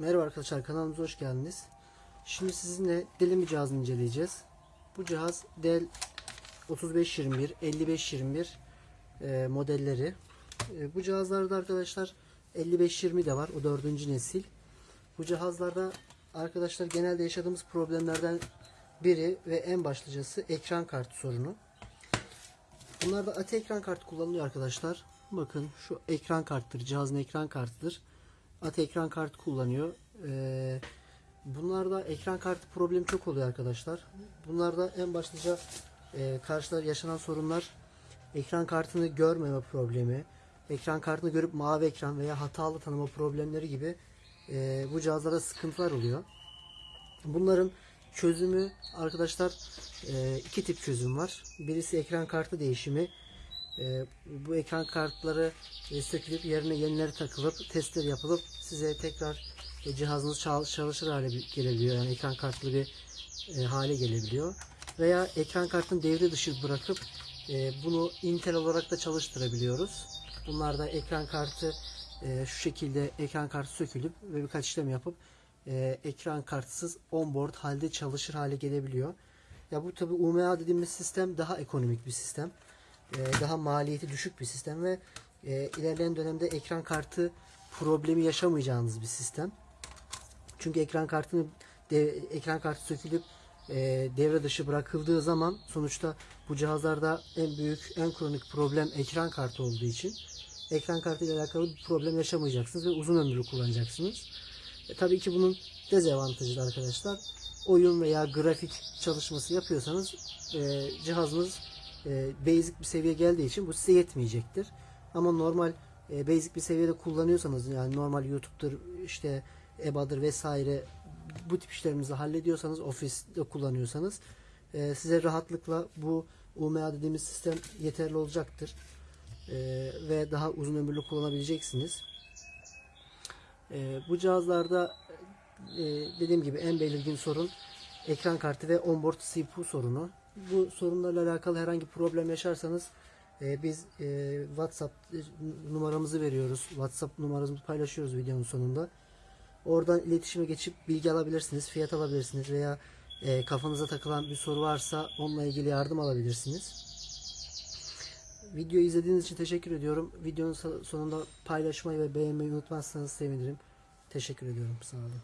Merhaba arkadaşlar kanalımıza hoş geldiniz. Şimdi sizinle Dell cihazını inceleyeceğiz. Bu cihaz Dell 3521, 5521 e, modelleri. E, bu cihazlarda arkadaşlar 5520 de var. O dördüncü nesil. Bu cihazlarda arkadaşlar genelde yaşadığımız problemlerden biri ve en başlıcası ekran kartı sorunu. Bunlarda ATI ekran kartı kullanılıyor arkadaşlar. Bakın şu ekran karttır. Cihazın ekran kartıdır. ATI ekran kartı kullanıyor. Ee, bunlarda ekran kartı problemi çok oluyor arkadaşlar. Bunlarda en başlıca e, karşılar yaşanan sorunlar ekran kartını görmeme problemi, ekran kartını görüp mavi ekran veya hatalı tanıma problemleri gibi e, bu cihazlarda sıkıntılar oluyor. Bunların çözümü arkadaşlar e, iki tip çözüm var. Birisi ekran kartı değişimi. E, bu ekran kartları e, sökülüp yerine yenileri takılıp testler yapılıp size tekrar e, cihazınız çal- çalışır hale gelebiliyor. Yani ekran kartlı bir e, hale gelebiliyor. Veya ekran kartını devre dışı bırakıp e, bunu Intel olarak da çalıştırabiliyoruz. Bunlarda ekran kartı şu şekilde ekran kartı sökülüp ve birkaç işlem yapıp ekran kartsız onboard halde çalışır hale gelebiliyor. Ya bu tabi UMA dediğimiz sistem daha ekonomik bir sistem. E, daha maliyeti düşük bir sistem ve e, ilerleyen dönemde ekran kartı problemi yaşamayacağınız bir sistem. Çünkü ekran kartını ekran kartı sökülüp e, devre dışı bırakıldığı zaman sonuçta bu cihazlarda en büyük en kronik problem ekran kartı olduğu için ekran kartı ile alakalı bir problem yaşamayacaksınız ve uzun ömürlü kullanacaksınız. E, tabii ki bunun dezavantajı da arkadaşlar oyun veya grafik çalışması yapıyorsanız e, cihazınız e, basic bir seviye geldiği için bu size yetmeyecektir. Ama normal e, basic bir seviyede kullanıyorsanız yani normal YouTube'dur işte EBA'dır vesaire bu tip işlerinizi hallediyorsanız Office'de kullanıyorsanız e, size rahatlıkla bu UMA dediğimiz sistem yeterli olacaktır. E, ve daha uzun ömürlü kullanabileceksiniz. E, bu cihazlarda dediğim gibi en belirgin sorun ekran kartı ve onboard CPU sorunu. Bu sorunlarla alakalı herhangi problem yaşarsanız e, biz e, WhatsApp e, numaramızı veriyoruz. WhatsApp numaramızı paylaşıyoruz videonun sonunda. Oradan iletişime geçip bilgi alabilirsiniz, fiyat alabilirsiniz veya e, kafanıza takılan bir soru varsa onunla ilgili yardım alabilirsiniz. Videoyu izlediğiniz için teşekkür ediyorum. Videonun so- sonunda paylaşmayı ve beğenmeyi unutmazsanız sevinirim. Teşekkür ediyorum. Sağ olun.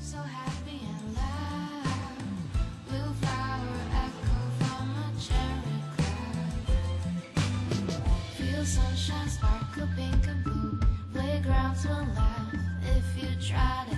So happy sunshine sparkle pink and blue. Playgrounds will laugh if you try to.